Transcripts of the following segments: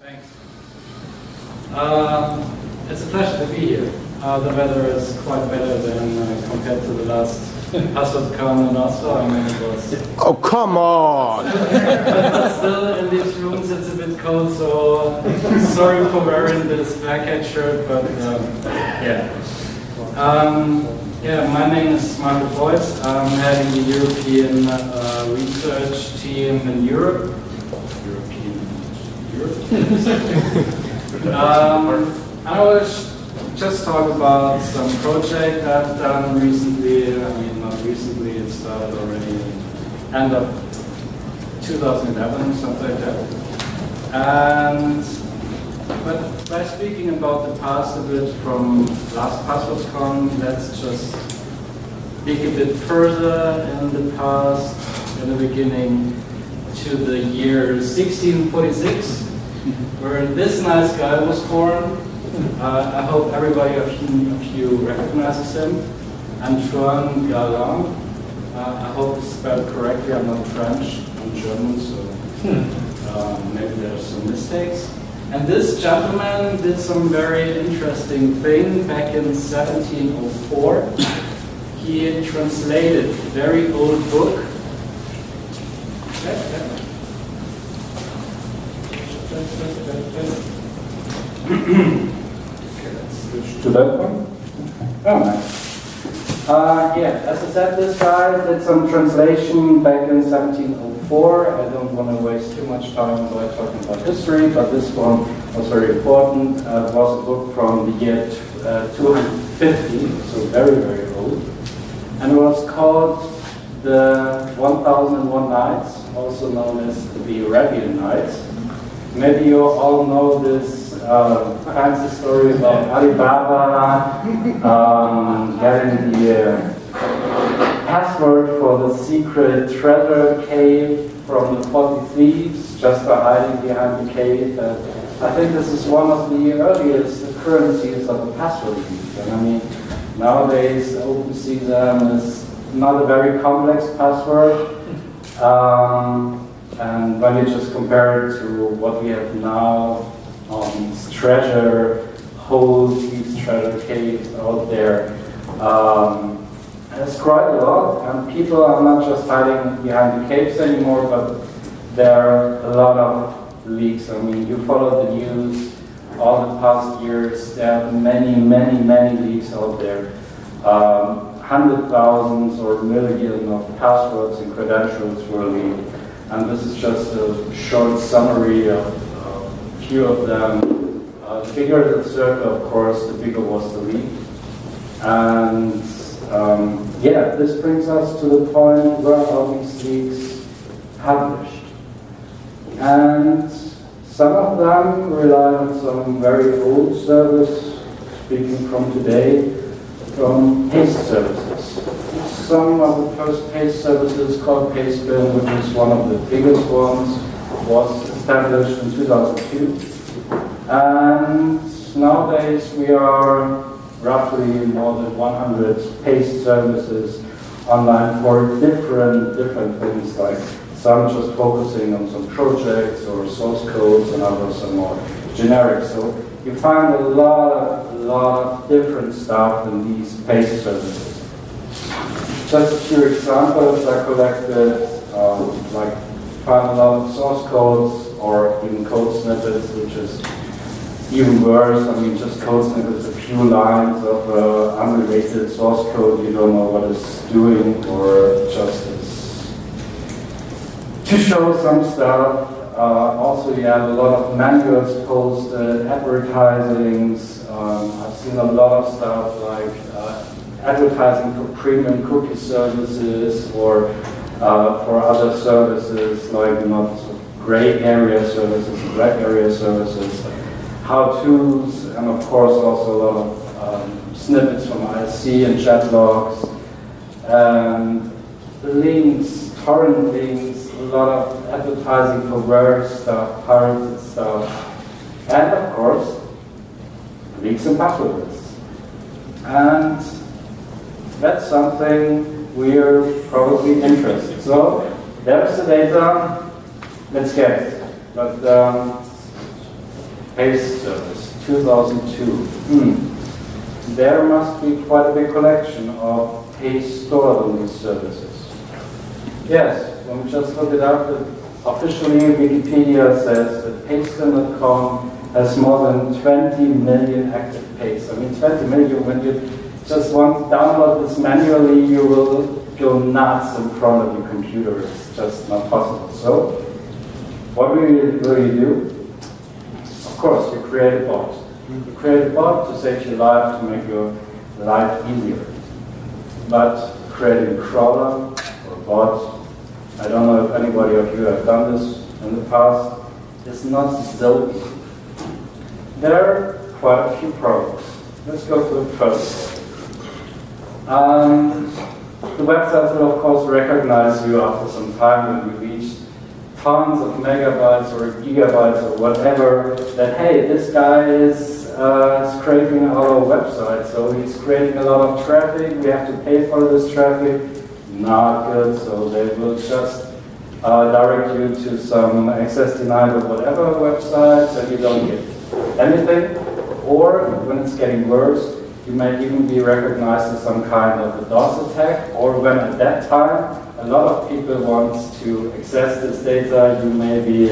Thanks. Um, it's a pleasure to be here. Uh, the weather is quite better than uh, compared to the last HasselCon Oslo. I mean, it was. Oh, come on! but still, in these rooms, it's a bit cold, so sorry for wearing this black hat shirt, but um, yeah. Um, yeah, my name is Marco Voigt. I'm heading the European uh, research team in Europe. Um, I was just talk about some project I've done recently. I mean, not recently, it started already end of 2011, something like that. And but by speaking about the past a bit from last PasswordsCon, let's just dig a bit further in the past, in the beginning, to the year 1646, where this nice guy was born. Uh, I hope everybody of you, of you recognizes him. Antoine Galland. Uh, I hope it's spelled correctly. I'm not French, I'm German, so um, maybe there's some mistakes. And this gentleman did some very interesting thing back in 1704. He translated a very old book. Okay, let's to that one. Oh, nice. Uh, yeah, as I said, this guy did some translation back in 1704. I don't want to waste too much time by talking about history, but this one was very important. Uh, it was a book from the year uh, 250, so very, very old. And it was called the 1001 Nights, also known as the Arabian Nights. Maybe you all know this uh, fancy story about Ali Baba um, getting the uh, password for the secret treasure cave from the 40 thieves just by hiding behind the cave. Uh, I think this is one of the earliest occurrences of a password thief. And I mean, nowadays OpenSesame is not a very complex password. Um, and when you just compare it to what we have now, um, treasure holes, these treasure caves out there. Um, it's quite a lot, and people are not just hiding behind the caves anymore, but there are a lot of leaks. I mean, you follow the news all the past years, there are many, many, many leaks out there. Um, hundred thousands or million of passwords and credentials were leaked. And this is just a short summary of few of them. Uh, the bigger the circle, of course, the bigger was the lead. And um, yeah, this brings us to the point where are these leaks published? And some of them rely on some very old service, speaking from today, from paste services. Some of the first paste services called Pastebin, which is one of the biggest ones, was established in 2002. And nowadays we are roughly more than 100 paste services online for different different things like some just focusing on some projects or source codes and others are more generic. So you find a lot of, lot of different stuff in these paste services. Just a few examples I collected, um, like find a lot of source codes or even code snippets, which is even worse. I mean, just code snippets, a few lines of uh, unrelated source code you don't know what it's doing, or just to show some stuff. Uh, also, you have a lot of manuals posted, advertisings. Um, I've seen a lot of stuff like uh, advertising for premium cookie services or uh, for other services like not gray area services, red area services, how-tos, and of course also a lot of um, snippets from IRC and chat logs, and links, torrent links, a lot of advertising for rare stuff, pirated stuff, and of course, leaks and passwords. And that's something we're probably interested. So there's the data, let's get it. But um, paste service, 2002. Hmm. There must be quite a big collection of paste stored on these services. Yes, when we just look it up, officially Wikipedia says that Pastebin.com has more than 20 million active pastes. I mean, 20 million, when you just want to download this manually, you will go nuts in front of your computer. It's just not possible. So, what will you, will you do? Of course, you create a bot. You create a bot to save your life, to make your life easier. But creating a crawler or a bot, I don't know if anybody of you have done this in the past, is not so easy. There are quite a few problems. Let's go to the first. Um, the websites will of course recognize you after some time when you tons of megabytes or gigabytes or whatever that hey this guy is uh, scraping our website so he's creating a lot of traffic we have to pay for this traffic. Not good so they will just uh, direct you to some access denied or whatever website, so you don't get anything. Or when it's getting worse you may even be recognized as some kind of a DOS attack, or when at that time a lot of people want to access this data, you may be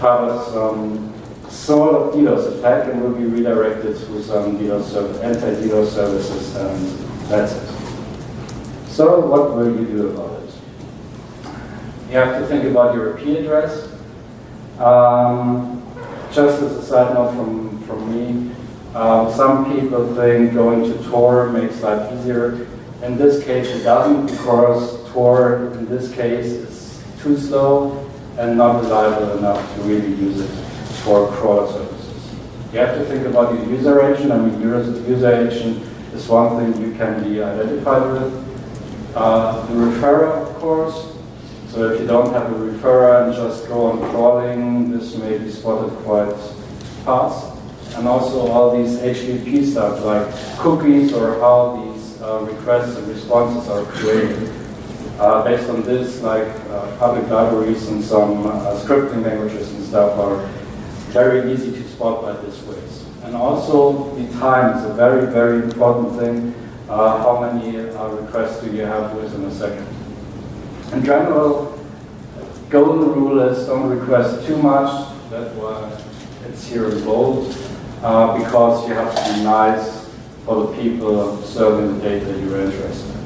part of some sort of DDoS attack and will be redirected to some DDoS anti-DDoS services, and that's it. So what will you do about it? You have to think about your IP address. Um, just as a side note from, from me, um, some people think going to Tor makes life easier. In this case, it doesn't because Tor, in this case, is too slow and not reliable enough to really use it for crawler services. You have to think about your user agent. I mean, user, user agent is one thing you can be identified with. Uh, the referrer, of course. So if you don't have a referrer and just go on crawling, this may be spotted quite fast and also all these HTTP stuff like cookies or how these uh, requests and responses are created. Uh, based on this, like uh, public libraries and some uh, scripting languages and stuff are very easy to spot by this ways. And also the time is a very, very important thing. Uh, how many uh, requests do you have within a second? In general, golden rule is don't request too much. That's why it's here in bold uh, because you have to be nice for the people serving the data you're interested in.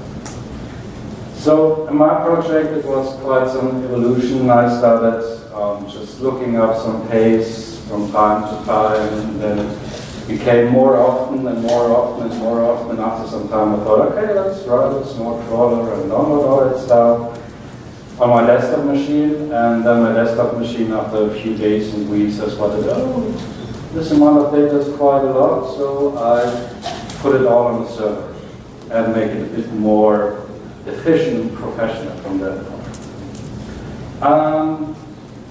So in my project it was quite some evolution. I started um, just looking up some pace from time to time and then it became more often and more often and more often. After some time I thought, okay, let's write a small crawler and download all that stuff on my desktop machine and then my desktop machine after a few days and weeks has spotted, oh, this amount of data is quite a lot, so I put it all on the server and make it a bit more efficient professional from that point. Um,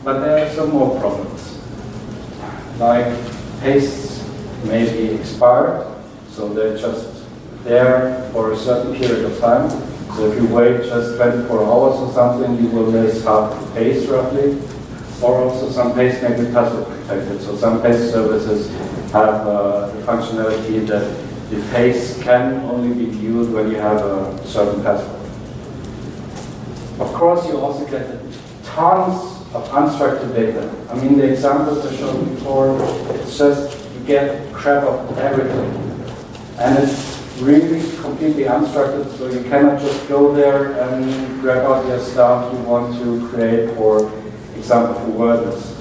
but there are some more problems. Like pastes may be expired, so they're just there for a certain period of time. So if you wait just 24 hours or something, you will miss half the paste roughly. Or also some paste may be password protected. So some paste services have uh, the functionality that the paste can only be viewed when you have a certain password. Of course, you also get tons of unstructured data. I mean, the examples I showed before, it's just, you get crap of everything. And it's really completely unstructured, so you cannot just go there and grab out your stuff you want to create, for example, for WordPress.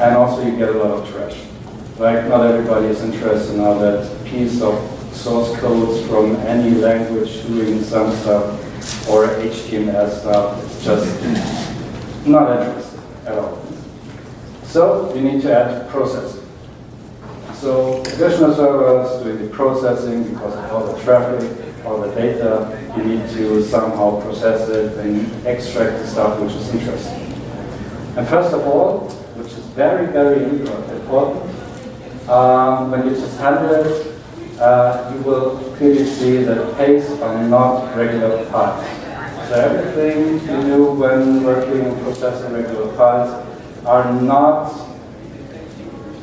And also you get a lot of trash. Like, not everybody is interested now that piece of source codes from any language doing some stuff or HTML stuff. It's just not interesting at all. So you need to add processing. So additional servers doing the processing because of all the traffic, all the data, you need to somehow process it and extract the stuff which is interesting. And first of all, which is very, very important, um, when you just handle it, uh, you will see that pastes are not regular files. So everything you do when working and processing regular files are not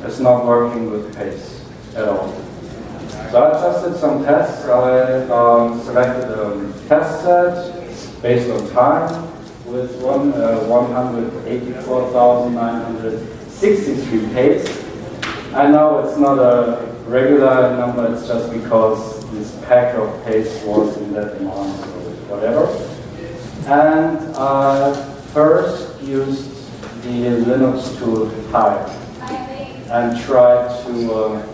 it's not working with paste at all. So I did some tests. I um, selected a test set based on time with one, uh, 184,963 paste. I know it's not a regular number, it's just because this pack of paste was in that amount or whatever. And I first used the Linux tool file and tried to uh,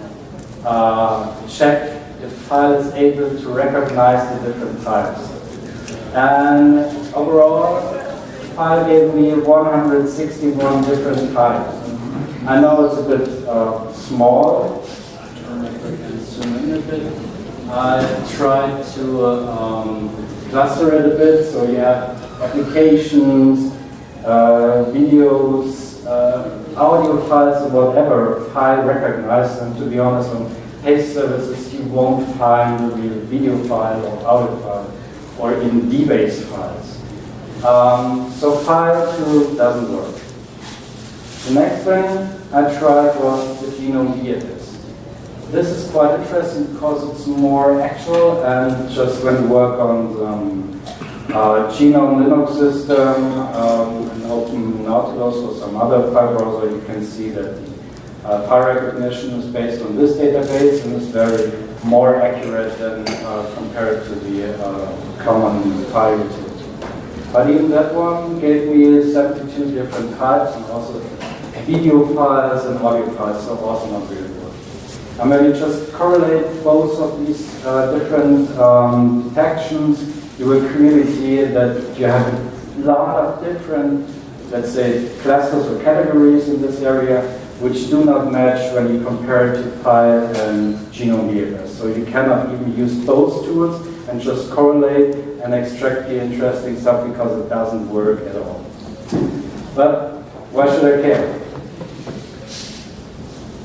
uh, check if file is able to recognize the different types. And overall, file gave me 161 different types. I know it's a bit uh, small. Zoom in a bit. I tried to uh, um, cluster it a bit, so you have applications, uh, videos, uh, audio files, or whatever file recognized. And to be honest, on paste services, you won't find the real video file or audio file or in DBase files. Um, so file tool doesn't work. The next thing I tried was the GNOME VFS. This is quite interesting because it's more actual and just when you work on the um, uh, GNOME Linux system, um, and open Nautilus or some other file browser, you can see that the uh, file recognition is based on this database and is very more accurate than uh, compared to the uh, common file utility. But even that one gave me 72 different types and also video files and audio files, so also not really And when you just correlate both of these uh, different um, detections, you will clearly see that you have a lot of different, let's say, clusters or categories in this area, which do not match when you compare to file and GNOME VFS. So you cannot even use those tools and just correlate and extract the interesting stuff because it doesn't work at all. But why should I care?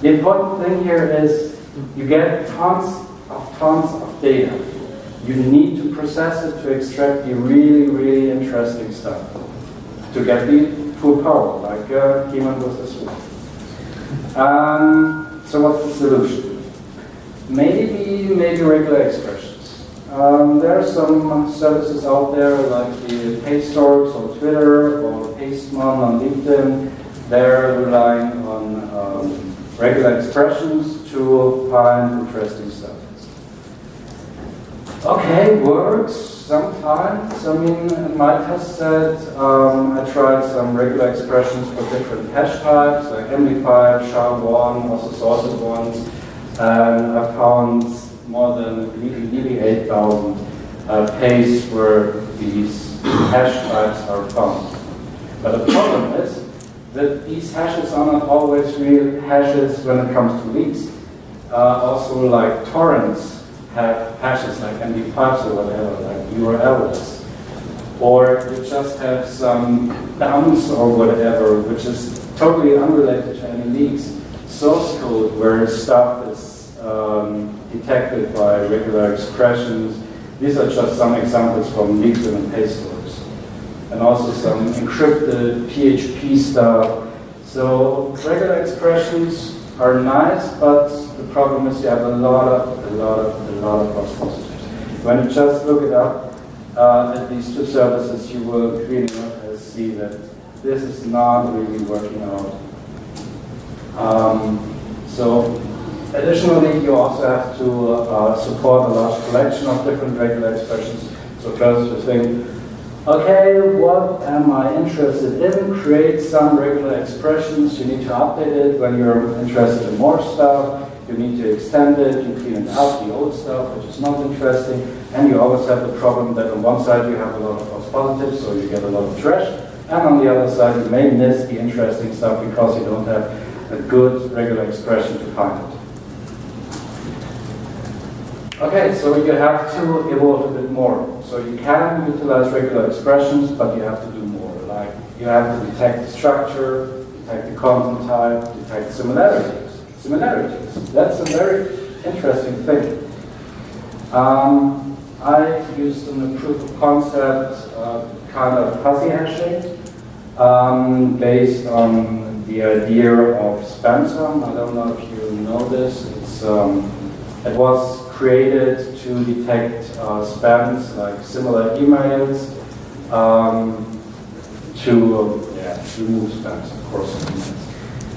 The important thing here is you get tons of tons of data. You need to process it to extract the really, really interesting stuff to get the full power, like uh, He-Man was. Um, so what's the solution? Maybe, maybe regular expressions. Um, there are some services out there like the Pastorks on Twitter or Pastemon on LinkedIn. They're relying regular expressions to find interesting stuff. Okay, works sometimes. I mean, in my test set, um, I tried some regular expressions for different hash types, like MD5, SHA-1, also sorted ones, and I found more than nearly 8,000 uh, pastes where these hash types are found. But the problem is that these hashes are not always real hashes when it comes to leaks. Uh, also, like torrents have hashes like MD5s or whatever, like URLs. Or you just have some dumps or whatever, which is totally unrelated to any leaks. Source code where stuff is um, detected by regular expressions. These are just some examples from leaks and Pastors. And also some encrypted PHP stuff. So regular expressions are nice, but the problem is you have a lot of, a lot of, a lot of false positives. When you just look it up uh, at these two services, you will clearly see that this is not really working out. Um, so additionally, you also have to uh, support a large collection of different regular expressions. So first you think, okay, what am I interested in? Create some regular expressions. You need to update it when you're interested in more stuff. You need to extend it, you clean it out the old stuff, which is not interesting, and you always have the problem that on one side you have a lot of false positives, so you get a lot of trash, and on the other side you may miss the interesting stuff because you don't have a good regular expression to find it. Okay, so you have to evolve a bit more. So you can utilize regular expressions, but you have to do more. Like you have to detect the structure, detect the content type, detect similarities. Similarities. That's a very interesting thing. Um, I used in the proof of concept uh, kind of fuzzy hashing um, based on the idea of Spamsum. I don't know if you know this. It's, um, it was created to detect uh, spams, like similar emails, um, to yeah, remove spams, of course.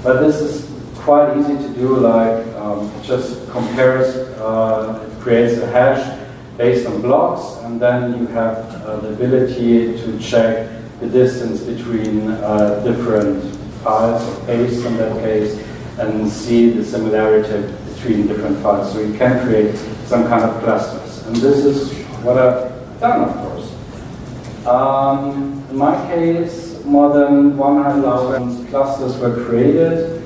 But this is quite easy to do, like um, just compares, uh, it creates a hash based on blocks, and then you have uh, the ability to check the distance between uh, different files, or pastes in that case, and see the similarity between different files. So you can create some kind of clusters. And this is what I've done, of course. Um, in my case, more than 100,000 clusters were created.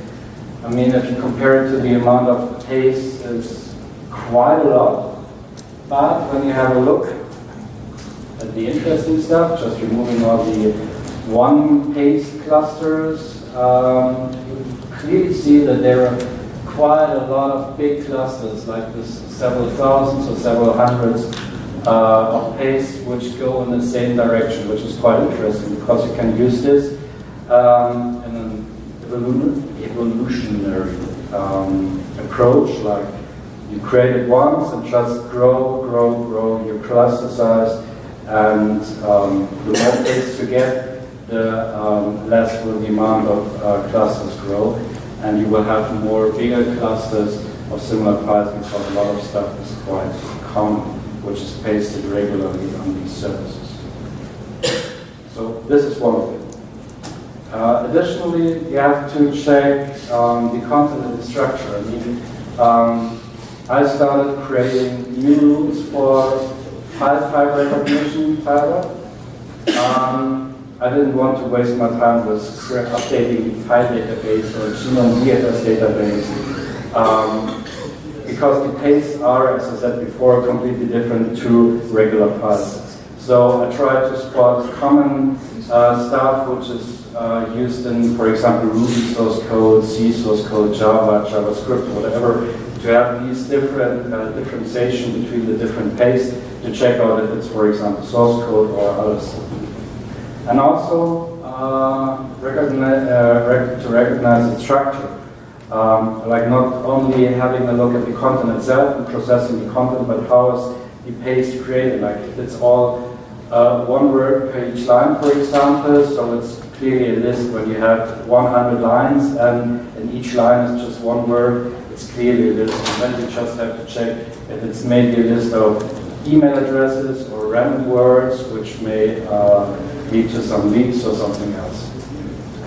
I mean, if you compare it to the amount of paste, it's quite a lot. But when you have a look at the interesting stuff, just removing all the one paste clusters, um, you clearly see that there are quite a lot of big clusters, like this several thousands or several hundreds uh, of paste which go in the same direction, which is quite interesting because you can use this um, in an evolu evolutionary um, approach, like you create it once and just grow, grow, grow your cluster size, and um, the more paste you get, the um, less will the amount of uh, clusters grow, and you will have more bigger clusters of similar files because a lot of stuff is quite common which is pasted regularly on these services. So this is one of them. Uh, additionally, you have to check um, the content and the structure. I mean, um, I started creating new rules for file type recognition fiber. Um, I didn't want to waste my time with updating the file database or GNOME VFS database. Um, because the pastes are, as I said before, completely different to regular files. So I try to spot common uh, stuff which is uh, used in, for example, Ruby source code, C source code, Java, JavaScript, whatever, to have these different uh, differentiation between the different pastes to check out if it's, for example, source code or other stuff. And also uh, recognize, uh, rec to recognize its structure. Um, like not only having a look at the content itself and processing the content, but how is the paste created? Like if it's all uh, one word per each line, for example, so it's clearly a list when you have 100 lines and in each line is just one word, it's clearly a list. And then you just have to check if it's maybe a list of email addresses or random words, which may uh, lead to some leaks or something else.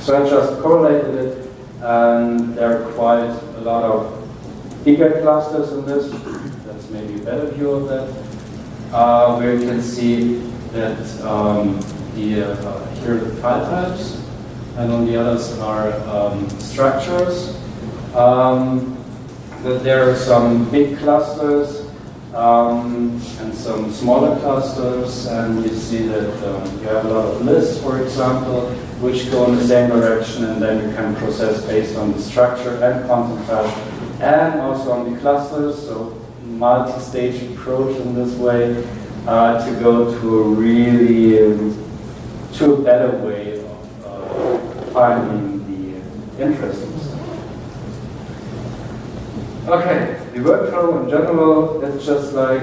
So I just correlated it and there are quite a lot of bigger clusters in this. That's maybe a better view of that. Uh, where you can see that um, the, uh, here are the file types, and on the others are um, structures. Um, that there are some big clusters um, and some smaller clusters, and you see that um, you have a lot of lists, for example, which go in the same direction, and then you can process based on the structure and content type, and also on the clusters, so multi-stage approach in this way, uh, to go to a really, um, to a better way of uh, finding the interesting stuff. Okay, the workflow in general, it's just like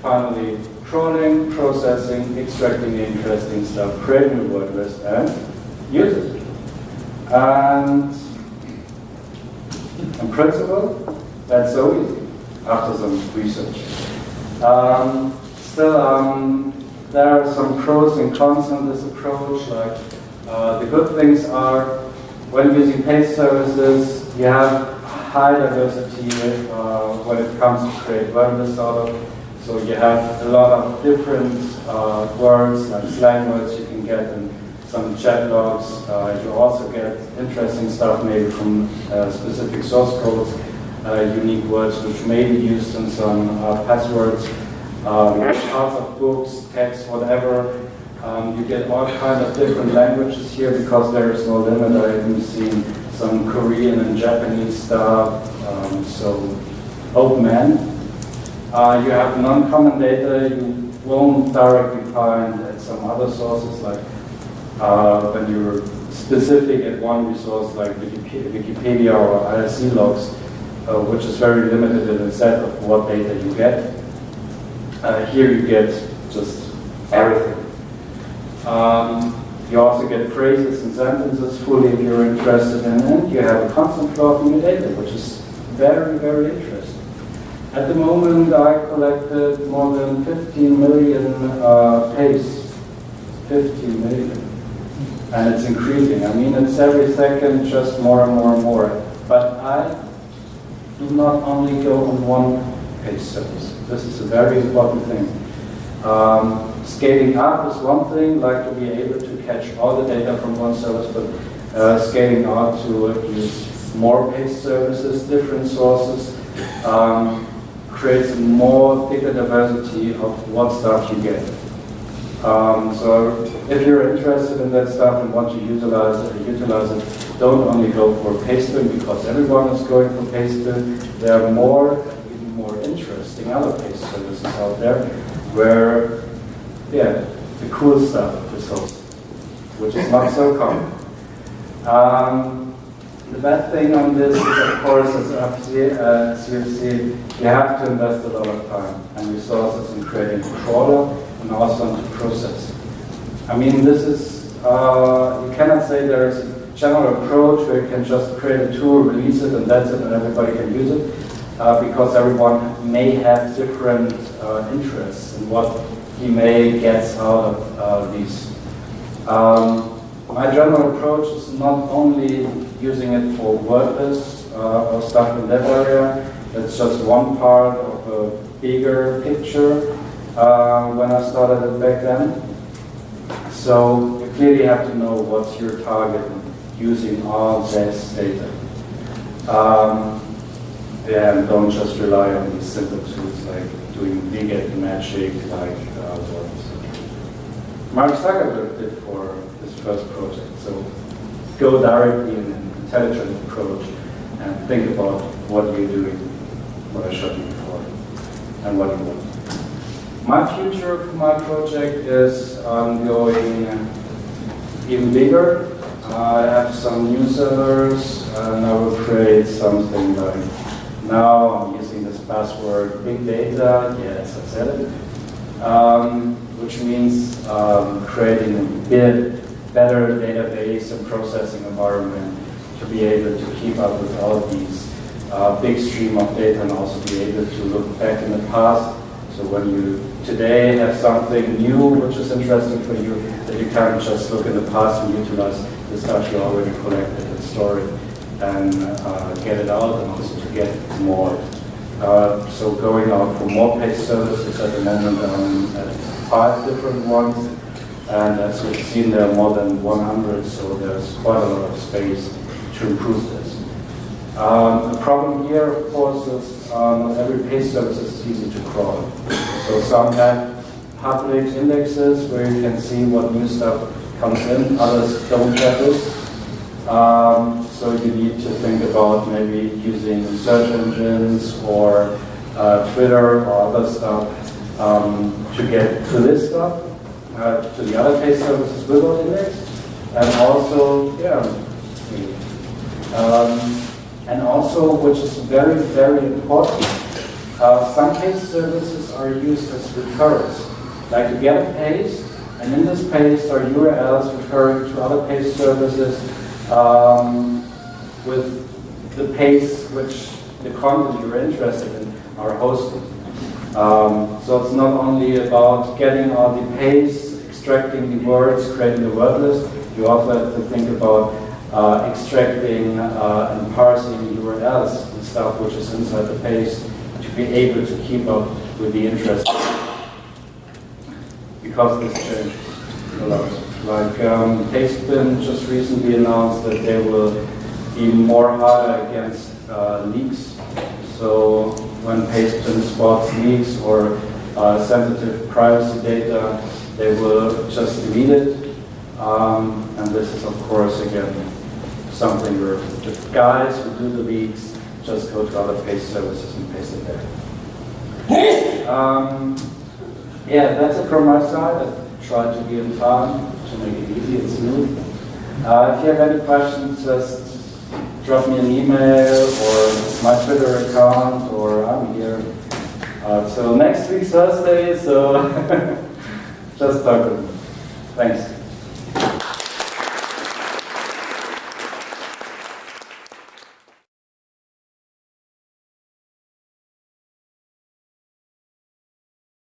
finally crawling, processing, extracting the interesting stuff, creating a word list, and use it. And in principle, that's so easy after some research. Um, still, um, there are some pros and cons in this approach. Like uh, the good things are when using paste services, you have high diversity uh, when it comes to create out of so you have a lot of different uh, words, like slang words you can get in some chat logs. Uh, you also get interesting stuff maybe from uh, specific source codes, uh, unique words which may be used in some uh, passwords, um, parts of books, text, whatever. Um, you get all kinds of different languages here because there is no limit. I even seen some Korean and Japanese stuff. Um, so open end. Uh, you have non-common data you won't directly find at some other sources like uh, when you're specific at one resource like Wikipedia or IRC logs, uh, which is very limited in the set of what data you get. Uh, here you get just everything. Um, you also get phrases and sentences fully if you're interested in it. You have a constant flow of new data, which is very, very interesting. At the moment, I collected more than 15 million uh, pastes. 15 million. And it's increasing. I mean, it's every second just more and more and more. But I do not only go on one paste service. This is a very important thing. Um, scaling up is one thing, like to be able to catch all the data from one service, but uh, scaling out to use more paste services, different sources, um, creates more thicker diversity of what stuff you get. Um, so if you're interested in that stuff and want to utilize it, utilize it, don't only go for Pastebin because everyone is going for Pastebin. There are more, even more interesting other paste services out there where, yeah, the cool stuff is hosted, which is not so common. Um, the bad thing on this is, of course, as uh, as you've you have to invest a lot of time and resources in creating a crawler and also into process. I mean, this is, uh, you cannot say there is a general approach where you can just create a tool, release it, and that's it, and everybody can use it, uh, because everyone may have different uh, interests in what he may get out of uh, these. Um, my general approach is not only using it for WordPress uh, or stuff in that area, it's just one part of a bigger picture uh, when I started it back then. So you clearly have to know what's your target using all this data. Um, and don't just rely on these simple tools like doing wget magic, like uh, what Mark Zuckerberg did for his first project. So go directly in an intelligent approach and think about what you're doing, what I showed you before, and what you want. My future for my project is um, going even bigger. I have some new servers and I will create something like now I'm using this password big data, yes, I said it, um, which means um, creating a bit better database and processing environment to be able to keep up with all of these uh, big stream of data and also be able to look back in the past. So when you today have something new which is interesting for you, that you can't just look in the past and utilize the stuff you already collected and stored and uh, get it out and also to get more. Uh, so going out for more paste services at the moment, um, at five different ones. And as you've seen, there are more than 100, so there's quite a lot of space to improve this. Um, the problem here, of course, is uh, not every paste service is easy to crawl. So some have public indexes where you can see what new stuff comes in, others don't have this. Um, so you need to think about maybe using search engines or uh, Twitter or other stuff um, to get to this stuff, uh, to the other paste services without index, and also, yeah, um, and also, which is very, very important, uh, some paste services are used as recurrents. Like you get a paste, and in this paste are URLs referring to other paste services um, with the pace which the content you're interested in are hosting. Um, so it's not only about getting all the pace, extracting the words, creating the word list, you also have to think about uh, extracting uh, and parsing URLs and stuff which is inside the paste to be able to keep up with the interest. Because this changes a lot. Like um, Pastebin just recently announced that they will be more harder against uh, leaks. So when Pastebin spots leaks or uh, sensitive privacy data, they will just delete it. Um, and this is, of course, again, something where the guys who do the leaks just go to other paste services and paste it there. Um, yeah, that's it from my side. I tried to be in time to make it easy and smooth. Uh, if you have any questions, just drop me an email or my Twitter account, or I'm here. Uh, so next week Thursday, so just talk. Thanks.